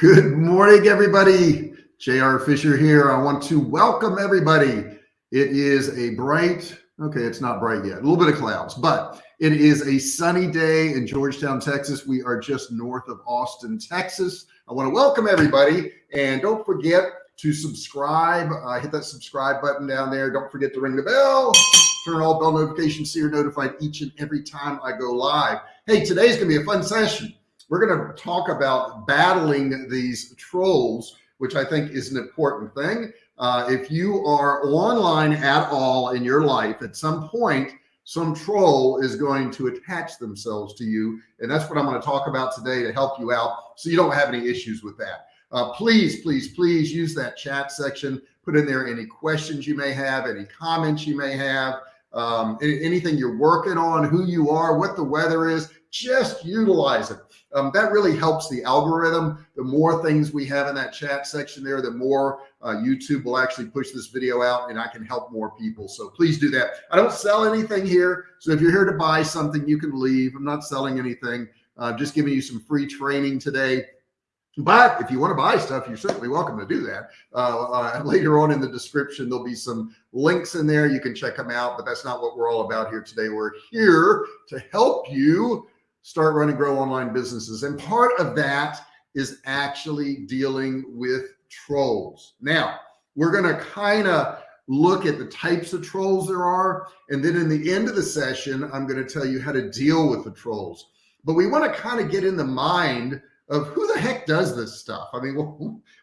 Good morning, everybody. JR Fisher here. I want to welcome everybody. It is a bright, okay, it's not bright yet, a little bit of clouds, but it is a sunny day in Georgetown, Texas. We are just north of Austin, Texas. I want to welcome everybody and don't forget to subscribe. Uh, hit that subscribe button down there. Don't forget to ring the bell, turn all bell notifications so you're notified each and every time I go live. Hey, today's going to be a fun session we're going to talk about battling these trolls, which I think is an important thing. Uh, if you are online at all in your life, at some point, some troll is going to attach themselves to you. And that's what I'm going to talk about today to help you out so you don't have any issues with that. Uh, please, please, please use that chat section. Put in there any questions you may have, any comments you may have, um, anything you're working on, who you are, what the weather is, just utilize it. Um, that really helps the algorithm. The more things we have in that chat section there, the more uh, YouTube will actually push this video out and I can help more people. So please do that. I don't sell anything here. So if you're here to buy something, you can leave. I'm not selling anything. Uh, just giving you some free training today. But if you want to buy stuff, you're certainly welcome to do that. Uh, uh, later on in the description, there'll be some links in there. You can check them out, but that's not what we're all about here today. We're here to help you start running grow online businesses. And part of that is actually dealing with trolls. Now we're going to kind of look at the types of trolls there are. And then in the end of the session, I'm going to tell you how to deal with the trolls. But we want to kind of get in the mind of who the heck does this stuff? I mean,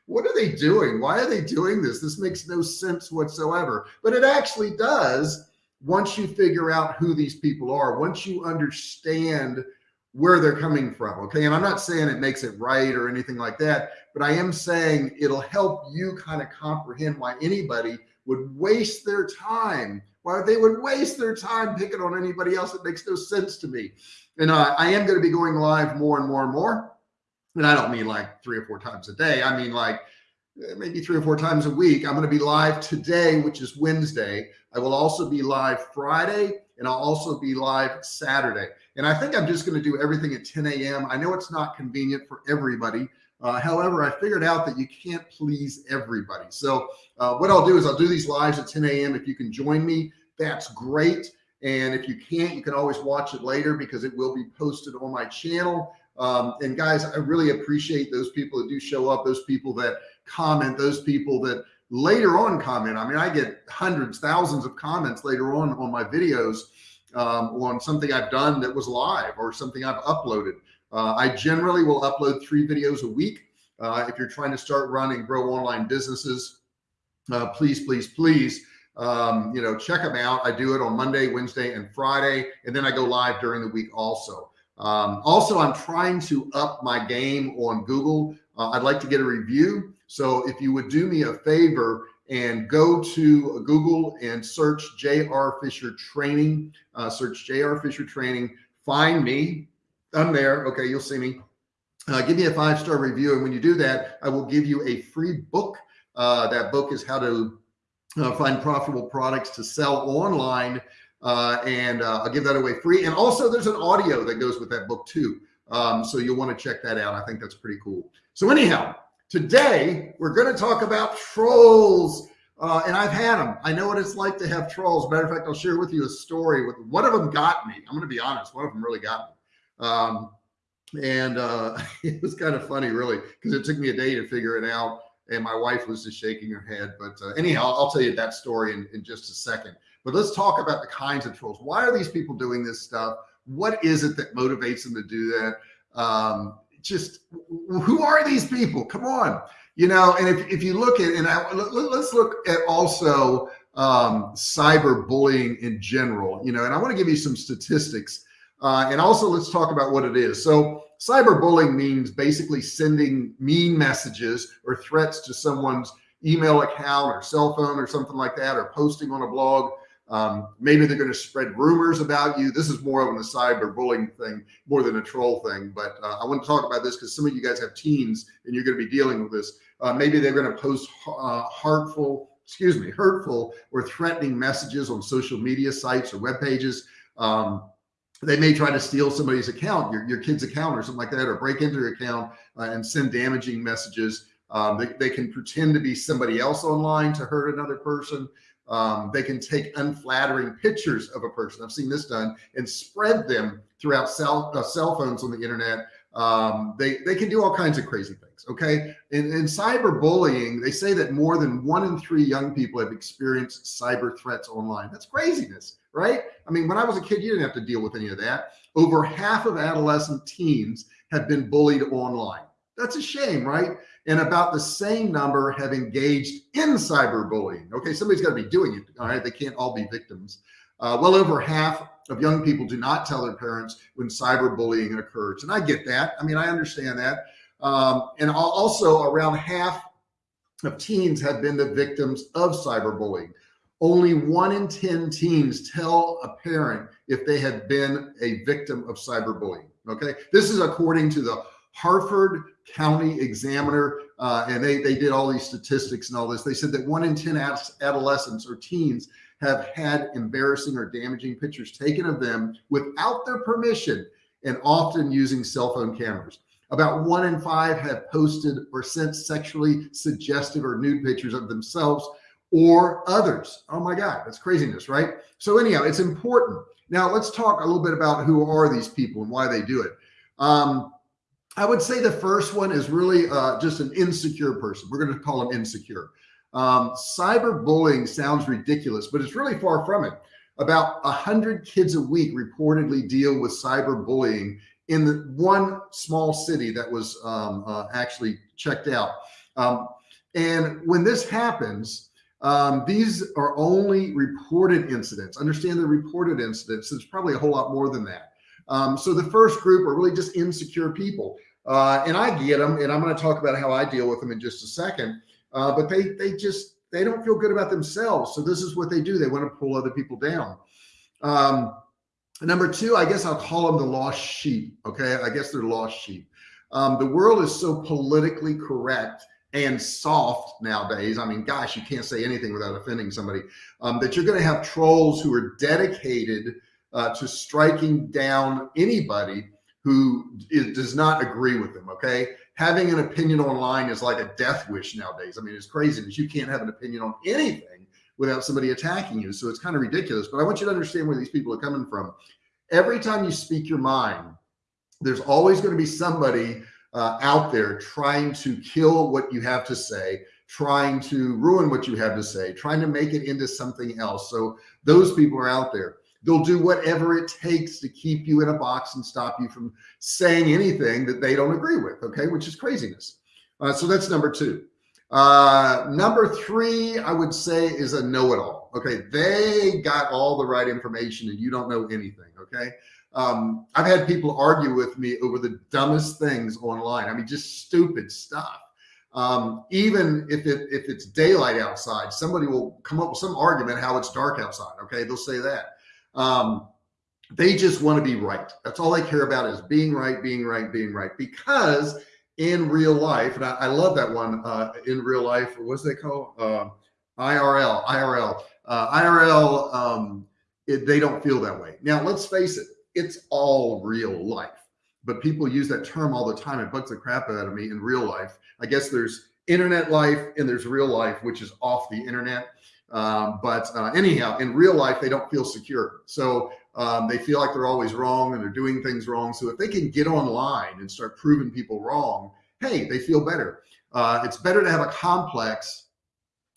what are they doing? Why are they doing this? This makes no sense whatsoever, but it actually does once you figure out who these people are, once you understand where they're coming from. Okay. And I'm not saying it makes it right or anything like that, but I am saying it'll help you kind of comprehend why anybody would waste their time, why they would waste their time picking on anybody else. It makes no sense to me. And uh, I am going to be going live more and more and more. And I don't mean like three or four times a day. I mean like uh, maybe three or four times a week. I'm going to be live today, which is Wednesday. I will also be live Friday and I'll also be live Saturday. And I think I'm just going to do everything at 10 a.m. I know it's not convenient for everybody. Uh, however, I figured out that you can't please everybody. So uh, what I'll do is I'll do these lives at 10 a.m. If you can join me, that's great. And if you can't, you can always watch it later because it will be posted on my channel. Um, and guys, I really appreciate those people that do show up, those people that comment, those people that later on comment. I mean, I get hundreds, thousands of comments later on on my videos um, on something I've done that was live or something I've uploaded. Uh, I generally will upload three videos a week. Uh, if you're trying to start running grow online businesses, uh, please, please, please, um, you know, check them out. I do it on Monday, Wednesday, and Friday, and then I go live during the week also. Um, also, I'm trying to up my game on Google. Uh, I'd like to get a review. So if you would do me a favor and go to Google and search JR Fisher training, uh, search JR Fisher training, find me. I'm there. Okay. You'll see me. Uh, give me a five-star review. And when you do that, I will give you a free book. Uh, that book is how to uh, find profitable products to sell online. Uh, and uh, I'll give that away free. And also there's an audio that goes with that book too. Um, so you'll want to check that out. I think that's pretty cool. So anyhow, Today, we're going to talk about trolls. Uh, and I've had them. I know what it's like to have trolls. Matter of fact, I'll share with you a story with one of them got me. I'm going to be honest. One of them really got me. Um, and uh, it was kind of funny, really, because it took me a day to figure it out. And my wife was just shaking her head. But uh, anyhow, I'll tell you that story in, in just a second. But let's talk about the kinds of trolls. Why are these people doing this stuff? What is it that motivates them to do that? Um, just who are these people? Come on, you know. And if, if you look at and I, let, us look at also um, cyber bullying in general, you know. And I want to give you some statistics, uh, and also let's talk about what it is. So cyber bullying means basically sending mean messages or threats to someone's email account or cell phone or something like that, or posting on a blog um, maybe they're going to spread rumors about you. This is more of a cyber bullying thing more than a troll thing. But uh, I want to talk about this because some of you guys have teens and you're going to be dealing with this. Uh, maybe they're going to post uh, heartful, excuse me, hurtful or threatening messages on social media sites or web pages. Um, they may try to steal somebody's account, your, your kid's account or something like that, or break into your account uh, and send damaging messages. Um, they, they can pretend to be somebody else online to hurt another person. Um, they can take unflattering pictures of a person. I've seen this done and spread them throughout cell, uh, cell phones on the internet. Um, they, they can do all kinds of crazy things. Okay. In, in cyberbullying, they say that more than one in three young people have experienced cyber threats online. That's craziness, right? I mean, when I was a kid, you didn't have to deal with any of that. Over half of adolescent teens have been bullied online. That's a shame, right? And about the same number have engaged in cyberbullying. Okay, somebody's got to be doing it. All right, they can't all be victims. Uh, well over half of young people do not tell their parents when cyberbullying occurs. And I get that. I mean, I understand that. Um, and also around half of teens have been the victims of cyberbullying. Only one in 10 teens tell a parent if they have been a victim of cyberbullying. Okay. This is according to the Harford County Examiner. Uh, and they, they did all these statistics and all this. They said that one in 10 adolescents or teens have had embarrassing or damaging pictures taken of them without their permission and often using cell phone cameras. About one in five have posted or sent sexually suggestive or nude pictures of themselves or others. Oh my God, that's craziness, right? So anyhow, it's important. Now let's talk a little bit about who are these people and why they do it. Um, I would say the first one is really uh, just an insecure person. We're going to call them insecure. Um, cyberbullying sounds ridiculous, but it's really far from it. About a hundred kids a week reportedly deal with cyberbullying in the one small city that was um, uh, actually checked out. Um, and when this happens, um, these are only reported incidents. Understand the reported incidents. There's probably a whole lot more than that. Um, so the first group are really just insecure people. Uh, and I get them, and I'm going to talk about how I deal with them in just a second. Uh, but they they just they don't feel good about themselves. So this is what they do. They want to pull other people down. Um, number two, I guess I'll call them the lost sheep. Okay, I guess they're lost sheep. Um, the world is so politically correct and soft nowadays. I mean, gosh, you can't say anything without offending somebody. Um, that you're going to have trolls who are dedicated uh, to striking down anybody who is, does not agree with them. Okay. Having an opinion online is like a death wish nowadays. I mean, it's crazy that you can't have an opinion on anything without somebody attacking you. So it's kind of ridiculous, but I want you to understand where these people are coming from. Every time you speak your mind, there's always going to be somebody uh, out there trying to kill what you have to say, trying to ruin what you have to say, trying to make it into something else. So those people are out there. They'll do whatever it takes to keep you in a box and stop you from saying anything that they don't agree with. Okay. Which is craziness. Uh, so that's number two. Uh, number three, I would say is a know-it-all. Okay. They got all the right information and you don't know anything. Okay. Um, I've had people argue with me over the dumbest things online. I mean, just stupid stuff. Um, even if it, if it's daylight outside, somebody will come up with some argument how it's dark outside. Okay. They'll say that. Um, they just want to be right. That's all they care about is being right, being right, being right. Because in real life, and I, I love that one uh, in real life, what's they call uh, IRL, IRL, uh, IRL. Um, it, they don't feel that way. Now, let's face it, it's all real life, but people use that term all the time. It bugs the crap out of me in real life. I guess there's internet life and there's real life, which is off the internet. Um, but uh, anyhow, in real life, they don't feel secure. So um, they feel like they're always wrong and they're doing things wrong. So if they can get online and start proving people wrong, hey, they feel better. Uh, it's better to have a complex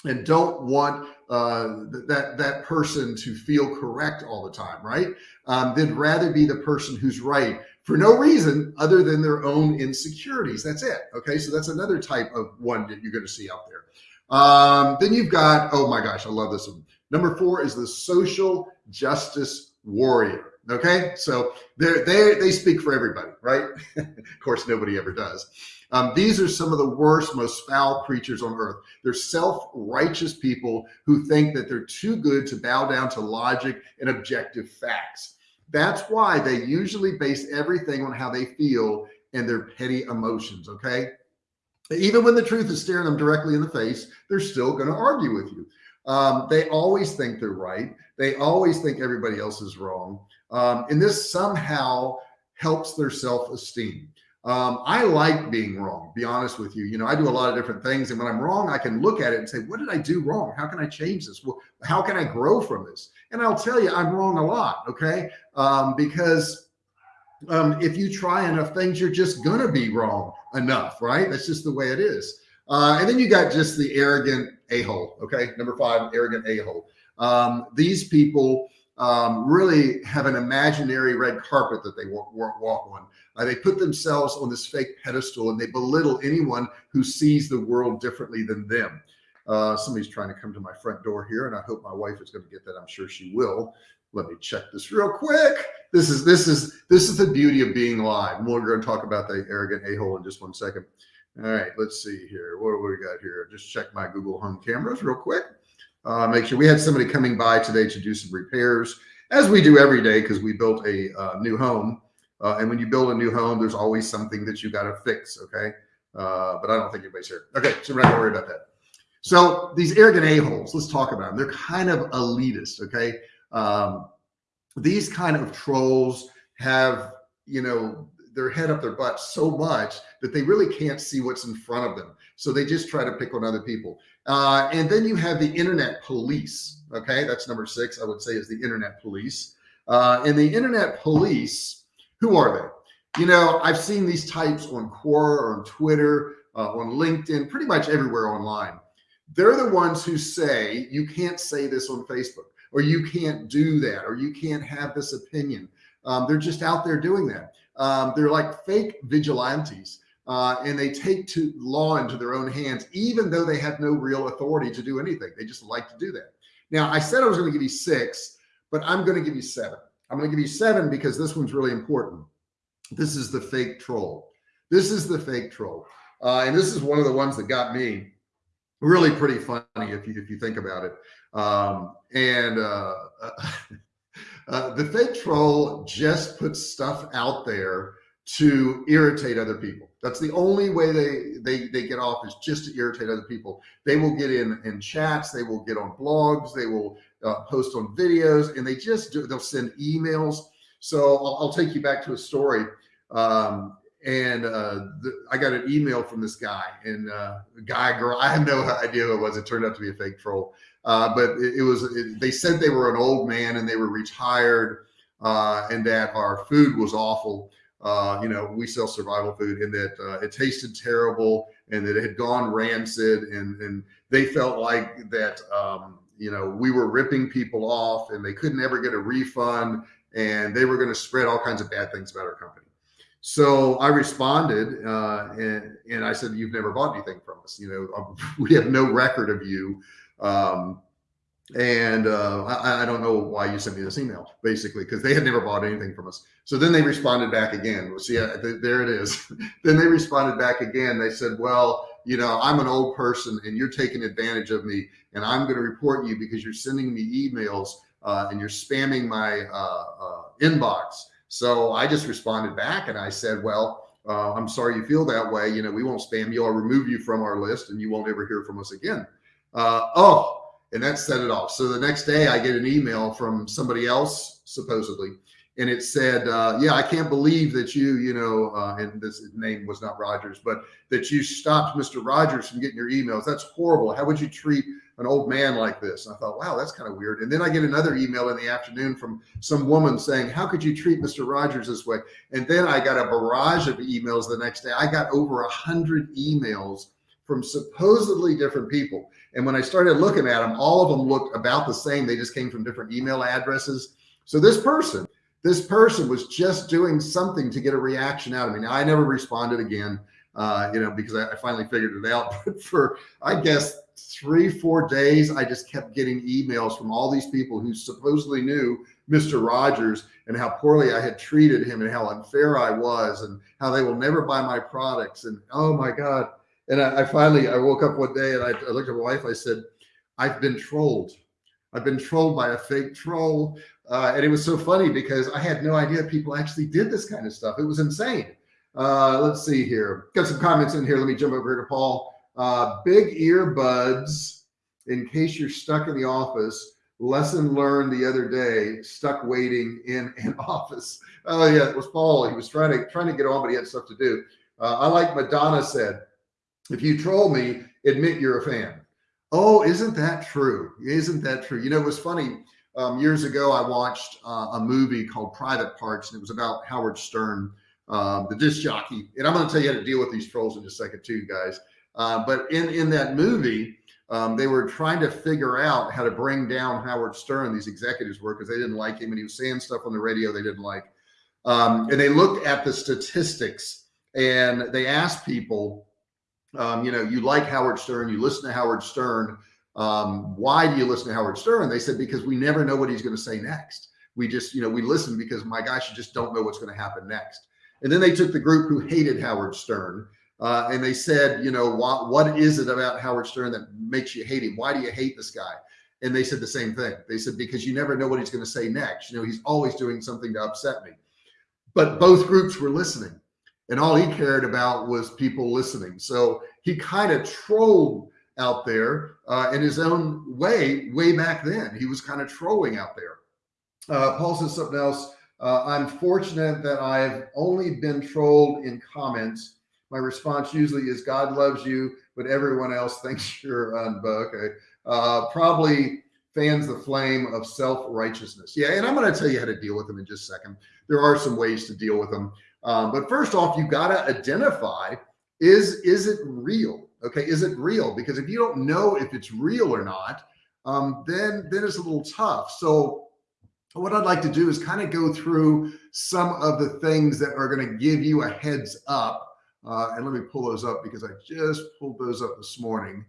and don't want uh, that that person to feel correct all the time, right? Um, they'd rather be the person who's right for no reason other than their own insecurities. That's it. Okay, so that's another type of one that you're going to see out there. Um, then you've got, oh my gosh, I love this one. Number four is the social justice warrior. Okay. So they're, they they speak for everybody, right? of course, nobody ever does. Um, these are some of the worst, most foul creatures on earth. They're self-righteous people who think that they're too good to bow down to logic and objective facts. That's why they usually base everything on how they feel and their petty emotions. Okay. Even when the truth is staring them directly in the face, they're still going to argue with you. Um, they always think they're right. They always think everybody else is wrong. Um, and this somehow helps their self-esteem. Um, I like being wrong, be honest with you. You know, I do a lot of different things. And when I'm wrong, I can look at it and say, what did I do wrong? How can I change this? Well, how can I grow from this? And I'll tell you, I'm wrong a lot. Okay. Um, because um, if you try enough things, you're just going to be wrong enough, right? That's just the way it is. Uh, and then you got just the arrogant a-hole. Okay. Number five, arrogant a-hole. Um, these people um, really have an imaginary red carpet that they walk, walk on. Uh, they put themselves on this fake pedestal and they belittle anyone who sees the world differently than them. Uh, somebody's trying to come to my front door here and I hope my wife is going to get that. I'm sure she will. Let me check this real quick. This is, this is, this is the beauty of being live. We're going to talk about the arrogant a-hole in just one second. All right, let's see here. What do we got here? Just check my Google home cameras real quick. Uh, make sure we had somebody coming by today to do some repairs as we do every day because we built a uh, new home uh, and when you build a new home, there's always something that you got to fix. Okay. Uh, but I don't think anybody's here. Okay. So we're not gonna worry about that. So these arrogant a-holes, let's talk about them. They're kind of elitist. Okay. Um, these kind of trolls have, you know, their head up their butt so much that they really can't see what's in front of them. So they just try to pick on other people. Uh, and then you have the internet police. Okay. That's number six, I would say is the internet police. Uh, and the internet police, who are they? You know, I've seen these types on Quora or on Twitter, uh, on LinkedIn, pretty much everywhere online. They're the ones who say, you can't say this on Facebook, or you can't do that, or you can't have this opinion. Um, they're just out there doing that. Um, they're like fake vigilantes. Uh, and they take to law into their own hands, even though they have no real authority to do anything. They just like to do that. Now, I said I was going to give you six, but I'm going to give you seven. I'm going to give you seven because this one's really important. This is the fake troll. This is the fake troll. Uh, and this is one of the ones that got me really pretty funny if you, if you think about it. Um, and uh, uh, the fake troll just puts stuff out there to irritate other people. That's the only way they, they, they get off is just to irritate other people. They will get in, in chats. They will get on blogs. They will uh, post on videos and they just do, they'll send emails. So I'll, I'll take you back to a story. Um, and uh, the, I got an email from this guy and uh, guy, girl, I have no idea who it was. It turned out to be a fake troll. Uh, but it, it was, it, they said they were an old man and they were retired uh, and that our food was awful. Uh, you know, we sell survival food and that uh, it tasted terrible and that it had gone rancid and, and they felt like that, um, you know, we were ripping people off and they couldn't ever get a refund and they were going to spread all kinds of bad things about our company. So I responded uh, and, and I said, you've never bought anything from us. You know, we have no record of you. Um, and uh, I, I, don't know why you sent me this email basically because they had never bought anything from us. So then they responded back again. Well, see, th there it is. then they responded back again. They said, well, you know, I'm an old person and you're taking advantage of me and I'm going to report you because you're sending me emails uh, and you're spamming my uh, uh, inbox. So I just responded back and I said, well, uh, I'm sorry you feel that way. You know, we won't spam you. I'll remove you from our list and you won't ever hear from us again. Uh, oh, and that set it off. So the next day I get an email from somebody else supposedly and it said, uh, yeah, I can't believe that you, you know, uh, and this name was not Rogers, but that you stopped Mr. Rogers from getting your emails. That's horrible. How would you treat an old man like this? And I thought, wow, that's kind of weird. And then I get another email in the afternoon from some woman saying, how could you treat Mr. Rogers this way? And then I got a barrage of emails the next day. I got over a hundred emails from supposedly different people. And when I started looking at them, all of them looked about the same. They just came from different email addresses. So this person this person was just doing something to get a reaction out of me. Now I never responded again, uh, you know, because I, I finally figured it out. But for, I guess, three, four days, I just kept getting emails from all these people who supposedly knew Mr. Rogers and how poorly I had treated him and how unfair I was and how they will never buy my products. And oh my God. And I, I finally, I woke up one day and I, I looked at my wife, I said, I've been trolled. I've been trolled by a fake troll. Uh, and it was so funny because I had no idea people actually did this kind of stuff. It was insane. Uh, let's see here. Got some comments in here. Let me jump over here to Paul. Uh, big earbuds in case you're stuck in the office lesson learned the other day, stuck waiting in an office. Oh yeah, it was Paul. He was trying to, trying to get on, but he had stuff to do. Uh, I like Madonna said, if you troll me, admit you're a fan. Oh, isn't that true? Isn't that true? You know, it was funny. Um, years ago, I watched uh, a movie called Private Parts, and it was about Howard Stern, um, the disc jockey. And I'm going to tell you how to deal with these trolls in a second, too, guys. Uh, but in in that movie, um, they were trying to figure out how to bring down Howard Stern. These executives were because they didn't like him, and he was saying stuff on the radio they didn't like. Um, and they looked at the statistics, and they asked people, um, you know, you like Howard Stern, you listen to Howard Stern um, why do you listen to Howard Stern? They said, because we never know what he's going to say next. We just, you know, we listen because my gosh, you just don't know what's going to happen next. And then they took the group who hated Howard Stern uh, and they said, you know, what, what is it about Howard Stern that makes you hate him? Why do you hate this guy? And they said the same thing. They said, because you never know what he's going to say next. You know, he's always doing something to upset me. But both groups were listening and all he cared about was people listening. So he kind of trolled out there uh, in his own way, way back then. He was kind of trolling out there. Uh, Paul says something else. Uh, I'm fortunate that I've only been trolled in comments. My response usually is God loves you, but everyone else thinks you're un okay. Uh, probably fans the flame of self-righteousness. Yeah. And I'm going to tell you how to deal with them in just a second. There are some ways to deal with them. Um, but first off, you got to identify, is, is it real? Okay. Is it real? Because if you don't know if it's real or not, um, then, then it's a little tough. So what I'd like to do is kind of go through some of the things that are going to give you a heads up. Uh, and let me pull those up because I just pulled those up this morning.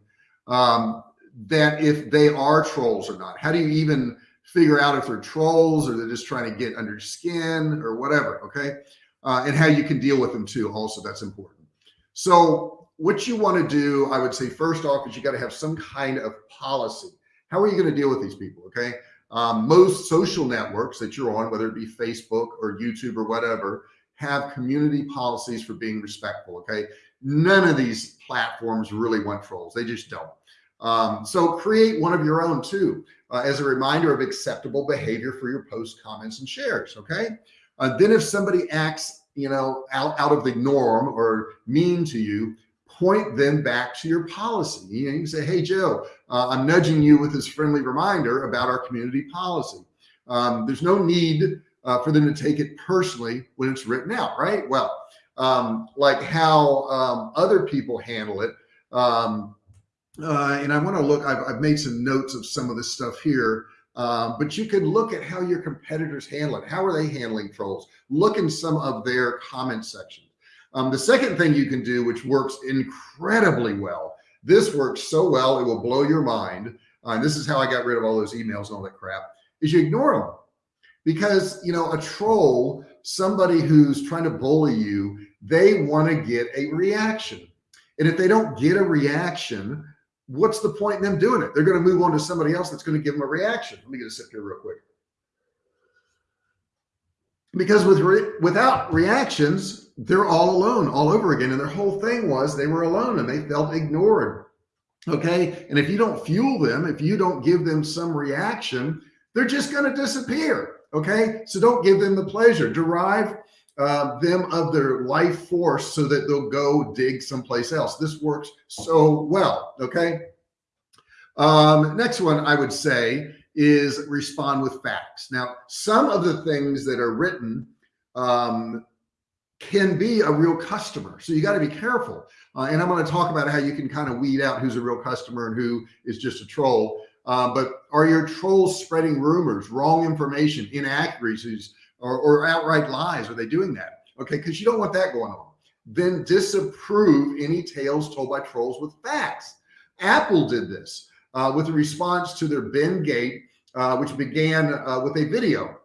Um, that if they are trolls or not, how do you even figure out if they're trolls or they're just trying to get under skin or whatever. Okay. Uh, and how you can deal with them too. Also, that's important. So what you want to do, I would say, first off, is you got to have some kind of policy. How are you going to deal with these people? Okay. Um, most social networks that you're on, whether it be Facebook or YouTube or whatever, have community policies for being respectful. Okay. None of these platforms really want trolls. They just don't. Um, so create one of your own too, uh, as a reminder of acceptable behavior for your posts, comments, and shares. Okay. Uh, then if somebody acts, you know, out, out of the norm or mean to you, point them back to your policy. You, know, you can say, Hey, Joe, uh, I'm nudging you with this friendly reminder about our community policy. Um, there's no need uh, for them to take it personally when it's written out, right? Well, um, like how um, other people handle it. Um, uh, and I want to look, I've, I've, made some notes of some of this stuff here. Um, but you can look at how your competitors handle it. How are they handling trolls? Look in some of their comment sections. Um, the second thing you can do, which works incredibly well, this works so well, it will blow your mind. Uh, and this is how I got rid of all those emails and all that crap is you ignore them because, you know, a troll, somebody who's trying to bully you, they want to get a reaction. And if they don't get a reaction, what's the point in them doing it? They're going to move on to somebody else that's going to give them a reaction. Let me get a sip here real quick because with re without reactions, they're all alone all over again. And their whole thing was they were alone and they felt ignored. Okay. And if you don't fuel them, if you don't give them some reaction, they're just going to disappear. Okay. So don't give them the pleasure, derive uh, them of their life force so that they'll go dig someplace else. This works so well. Okay. Um, next one I would say is respond with facts. Now, some of the things that are written um, can be a real customer. So you got to be careful. Uh, and I'm going to talk about how you can kind of weed out who's a real customer and who is just a troll. Uh, but are your trolls spreading rumors, wrong information, inaccuracies, or, or outright lies? Are they doing that? Okay, because you don't want that going on. Then disapprove any tales told by trolls with facts. Apple did this uh, with a response to their Bendgate, uh, which began uh, with a video.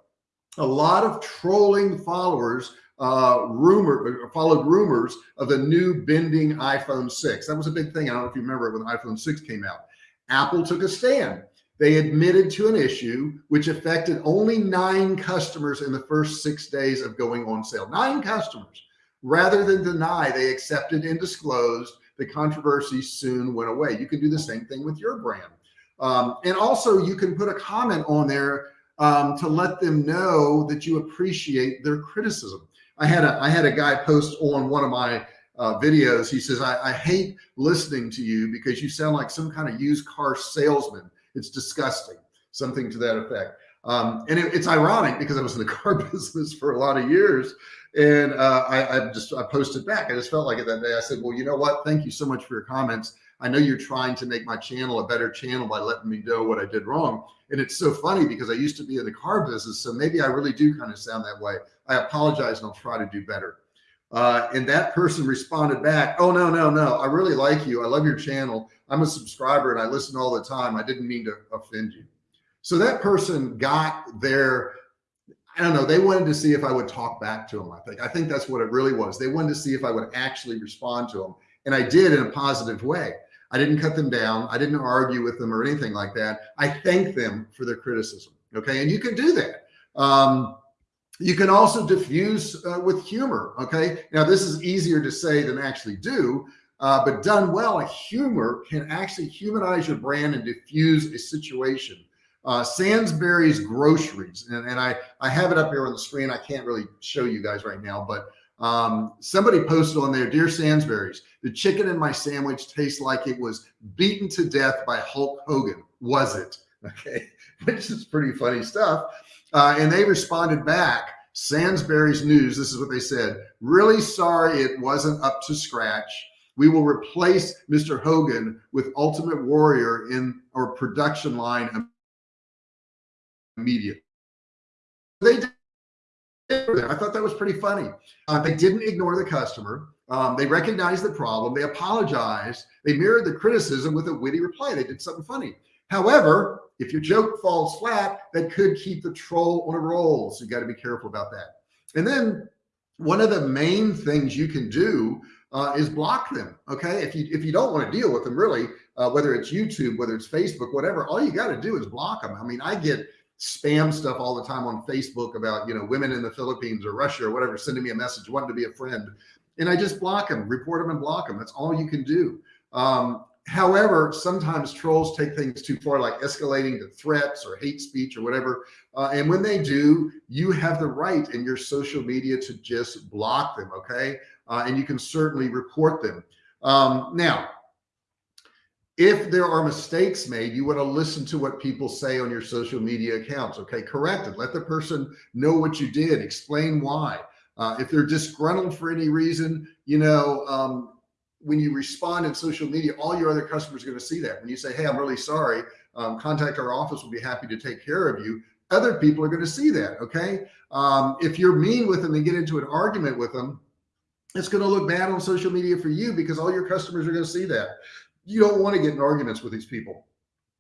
A lot of trolling followers uh, rumor uh, followed rumors of the new bending iPhone 6. That was a big thing. I don't know if you remember when the iPhone 6 came out. Apple took a stand. They admitted to an issue which affected only nine customers in the first six days of going on sale. Nine customers. Rather than deny, they accepted and disclosed the controversy soon went away. You can do the same thing with your brand. Um, and also you can put a comment on there um, to let them know that you appreciate their criticism. I had a, I had a guy post on one of my uh, videos. He says, I, I hate listening to you because you sound like some kind of used car salesman. It's disgusting. Something to that effect. Um, and it, it's ironic because I was in the car business for a lot of years and uh, I, I, just, I posted back. I just felt like it that day. I said, well, you know what? Thank you so much for your comments. I know you're trying to make my channel a better channel by letting me know what I did wrong. And it's so funny because I used to be in the car business. So maybe I really do kind of sound that way. I apologize and I'll try to do better. Uh, and that person responded back, Oh no, no, no. I really like you. I love your channel. I'm a subscriber and I listen all the time. I didn't mean to offend you. So that person got their, I don't know, they wanted to see if I would talk back to them. I think, I think that's what it really was. They wanted to see if I would actually respond to them. And I did in a positive way. I didn't cut them down. I didn't argue with them or anything like that. I thanked them for their criticism. Okay. And you can do that. Um, you can also diffuse uh, with humor. Okay. Now this is easier to say than actually do, uh, but done well, humor can actually humanize your brand and diffuse a situation. Uh, groceries. And, and I, I have it up here on the screen. I can't really show you guys right now, but um, somebody posted on there, dear Sainsbury's, the chicken in my sandwich tastes like it was beaten to death by Hulk Hogan. Was it? Okay. Which is pretty funny stuff. Uh, and they responded back, Sainsbury's News, this is what they said, really sorry it wasn't up to scratch. We will replace Mr. Hogan with Ultimate Warrior in our production line immediately. They did. I thought that was pretty funny. Uh, they didn't ignore the customer. Um, they recognized the problem. They apologized. They mirrored the criticism with a witty reply. They did something funny. However, if your joke falls flat, that could keep the troll on a roll. So you got to be careful about that. And then one of the main things you can do uh, is block them. Okay. If you, if you don't want to deal with them really, uh, whether it's YouTube, whether it's Facebook, whatever, all you got to do is block them. I mean, I get spam stuff all the time on Facebook about, you know, women in the Philippines or Russia or whatever, sending me a message, wanting to be a friend. And I just block them, report them and block them. That's all you can do. Um, However, sometimes trolls take things too far, like escalating to threats or hate speech or whatever. Uh, and when they do, you have the right in your social media to just block them. Okay. Uh, and you can certainly report them. Um, now, if there are mistakes made, you want to listen to what people say on your social media accounts. Okay. Correct it. Let the person know what you did. Explain why. Uh, if they're disgruntled for any reason, you know, um, when you respond in social media, all your other customers are going to see that. When you say, Hey, I'm really sorry, um, contact our office. We'll be happy to take care of you. Other people are going to see that. Okay. Um, if you're mean with them and get into an argument with them, it's going to look bad on social media for you because all your customers are going to see that. You don't want to get in arguments with these people.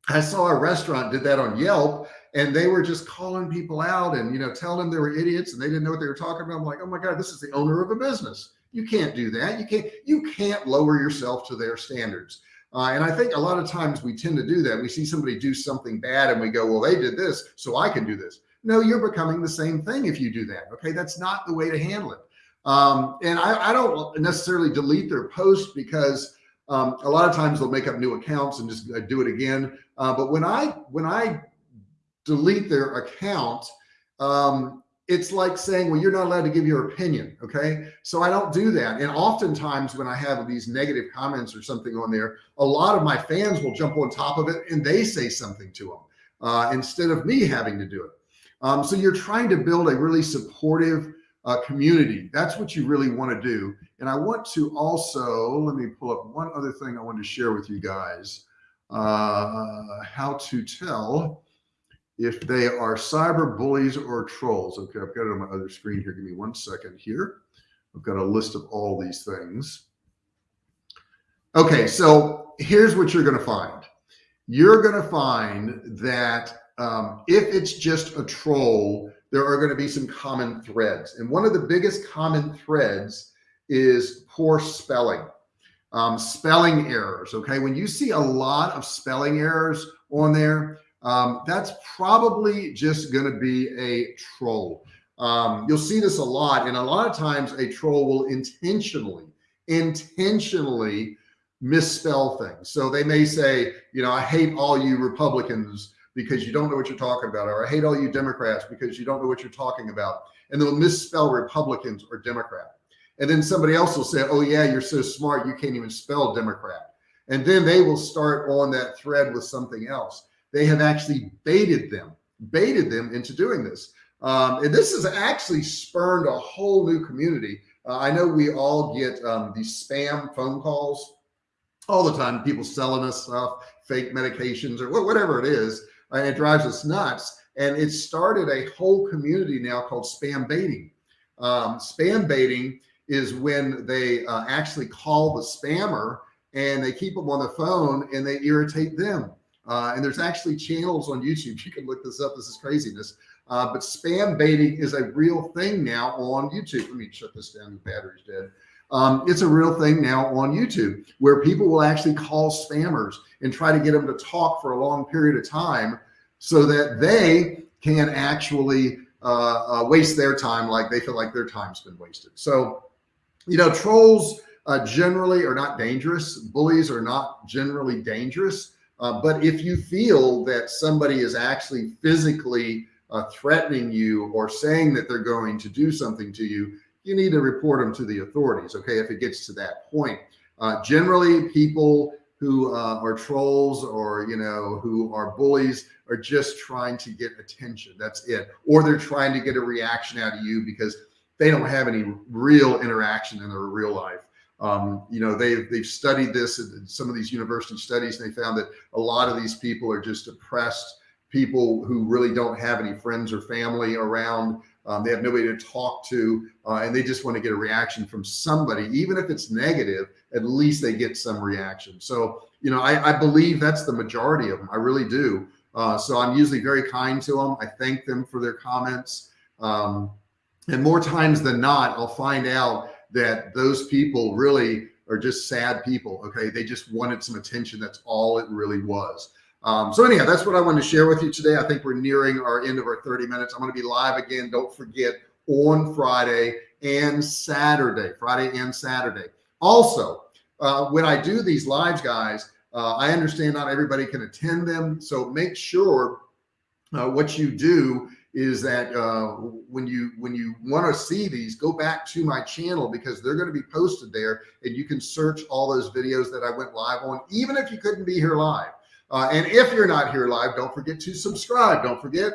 I saw a restaurant did that on Yelp and they were just calling people out and, you know, telling them they were idiots and they didn't know what they were talking about. I'm like, oh my God, this is the owner of a business. You can't do that. You can't, you can't lower yourself to their standards. Uh, and I think a lot of times we tend to do that. We see somebody do something bad and we go, well, they did this, so I can do this. No, you're becoming the same thing if you do that. Okay. That's not the way to handle it. Um, and I, I, don't necessarily delete their post because um, a lot of times they'll make up new accounts and just uh, do it again. Uh, but when I, when I delete their account, um, it's like saying, well, you're not allowed to give your opinion. Okay. So I don't do that. And oftentimes when I have these negative comments or something on there, a lot of my fans will jump on top of it and they say something to them uh, instead of me having to do it. Um, so you're trying to build a really supportive uh, community. That's what you really want to do. And I want to also, let me pull up one other thing I want to share with you guys, uh, how to tell if they are cyber bullies or trolls. Okay, I've got it on my other screen here. Give me one second here. I've got a list of all these things. Okay, so here's what you're going to find. You're going to find that um, if it's just a troll, there are going to be some common threads. And one of the biggest common threads is poor spelling, um, spelling errors. Okay. When you see a lot of spelling errors on there, um, that's probably just going to be a troll. Um, you'll see this a lot. And a lot of times a troll will intentionally, intentionally misspell things. So they may say, you know, I hate all you Republicans because you don't know what you're talking about, or I hate all you Democrats because you don't know what you're talking about. And they'll misspell Republicans or Democrat. And then somebody else will say, oh yeah, you're so smart. You can't even spell Democrat. And then they will start on that thread with something else. They have actually baited them, baited them into doing this. Um, and this has actually spurned a whole new community. Uh, I know we all get um, these spam phone calls all the time, people selling us stuff, fake medications or whatever it is. And it drives us nuts. And it started a whole community now called spam baiting. Um, spam baiting is when they uh, actually call the spammer and they keep them on the phone and they irritate them. Uh, and there's actually channels on YouTube. You can look this up. This is craziness. Uh, but spam baiting is a real thing now on YouTube. Let me shut this down. The battery's dead. Um, it's a real thing now on YouTube where people will actually call spammers and try to get them to talk for a long period of time so that they can actually uh, uh, waste their time like they feel like their time's been wasted. So, you know, trolls uh, generally are not dangerous. Bullies are not generally dangerous. Uh, but if you feel that somebody is actually physically uh, threatening you or saying that they're going to do something to you, you need to report them to the authorities. Okay. If it gets to that point, uh, generally people who uh, are trolls or, you know, who are bullies are just trying to get attention. That's it. Or they're trying to get a reaction out of you because they don't have any real interaction in their real life. Um, you know, they've, they've studied this some of these university studies and they found that a lot of these people are just depressed people who really don't have any friends or family around. Um, they have nobody to talk to, uh, and they just want to get a reaction from somebody, even if it's negative, at least they get some reaction. So, you know, I, I believe that's the majority of them. I really do. Uh, so I'm usually very kind to them. I thank them for their comments. Um, and more times than not, I'll find out that those people really are just sad people. Okay. They just wanted some attention. That's all it really was. Um, so anyhow, that's what I wanted to share with you today. I think we're nearing our end of our 30 minutes. I'm going to be live again. Don't forget on Friday and Saturday, Friday and Saturday. Also, uh, when I do these lives, guys, uh, I understand not everybody can attend them. So make sure uh, what you do is that uh, when you when you want to see these, go back to my channel because they're going to be posted there and you can search all those videos that I went live on, even if you couldn't be here live. Uh, and if you're not here live, don't forget to subscribe. Don't forget,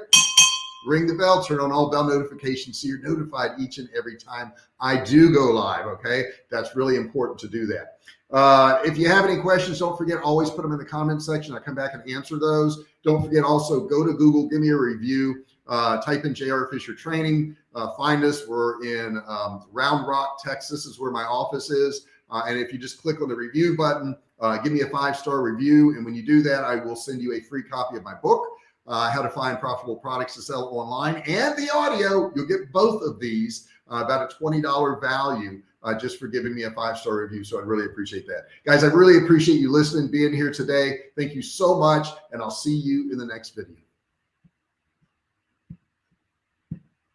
ring the bell, turn on all bell notifications so you're notified each and every time I do go live. Okay. That's really important to do that. Uh, if you have any questions, don't forget, always put them in the comment section. I come back and answer those. Don't forget also go to Google, give me a review, uh, type in JR Fisher training, uh, find us. We're in um, Round Rock, Texas is where my office is. Uh, and if you just click on the review button, uh, give me a five-star review. And when you do that, I will send you a free copy of my book, uh, how to find profitable products to sell online and the audio. You'll get both of these uh, about a $20 value uh, just for giving me a five-star review. So I'd really appreciate that. Guys, I really appreciate you listening, being here today. Thank you so much. And I'll see you in the next video.